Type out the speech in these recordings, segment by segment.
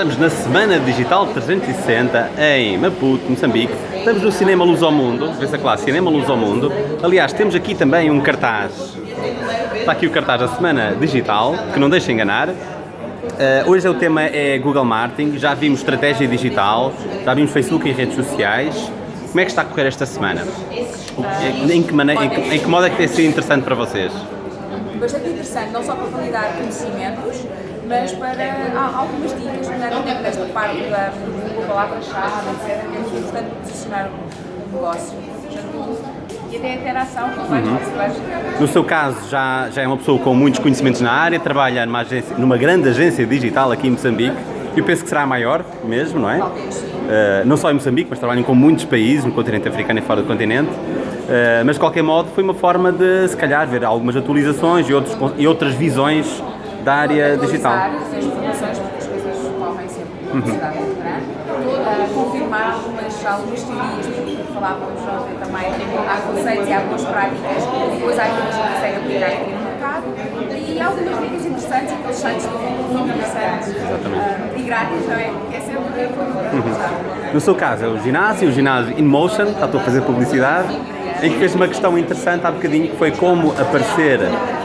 Estamos na Semana Digital 360 em Maputo, Moçambique. Estamos no Cinema Luz ao Mundo, vê-se lá, Cinema Luz ao Mundo. Aliás, temos aqui também um cartaz. Está aqui o cartaz da Semana Digital, que não deixa enganar. Uh, hoje o tema é Google Marketing, já vimos estratégia digital, já vimos Facebook e redes sociais. Como é que está a correr esta semana? Em que, maneira, em que, em que modo é que tem sido interessante para vocês? Bastante interessante, não só para validar conhecimentos, mas para há algumas dicas, nomeadamente nesta parte da, da palavra-chave, etc., que é muito importante posicionar o negócio. E até a interação com vários uhum. No seu caso, já, já é uma pessoa com muitos conhecimentos na área, trabalha numa, agência, numa grande agência digital aqui em Moçambique, eu penso que será a maior mesmo, não é? Uh, não só em Moçambique, mas trabalham com muitos países, no continente africano e fora do continente. Uh, mas de qualquer modo foi uma forma de, se calhar, ver algumas atualizações e, outros, e outras visões da área digital. as informações, porque as coisas correm sempre uma velocidade muito grande. Uh, confirmar algumas, algumas teorias, porque falávamos ontem também, há conceitos e algumas práticas, depois há aquelas que conseguem aplicar aqui no mercado e algumas dicas interessantes, aqueles sites muito interessantes uh, e grátis, não é? É sempre uhum. No seu caso, é o ginásio, o ginásio InMotion, estou a fazer publicidade, em que fez uma questão interessante há bocadinho, que foi como aparecer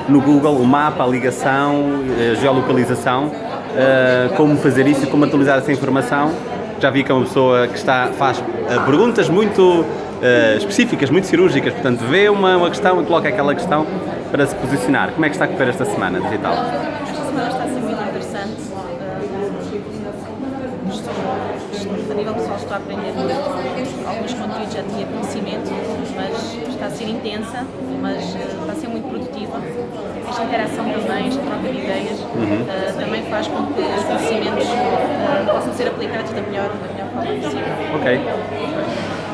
no Google o mapa, a ligação, a geolocalização, uh, como fazer isso e como atualizar essa informação. Já vi que é uma pessoa que está, faz uh, perguntas muito específicas, muito cirúrgicas, portanto vê uma, uma questão e coloca aquela questão para se posicionar. Como é que está a correr esta semana digital? Esta semana está a ser muito interessante. a nível pessoal estou a aprender muito. Alguns conteúdos já tinha conhecimento, mas está a ser intensa, mas está a ser muito produtiva. Esta interação também, esta troca de ideias, uhum. uh, também faz com que os conhecimentos uh, possam ser aplicados da melhor, da melhor forma possível. Ok.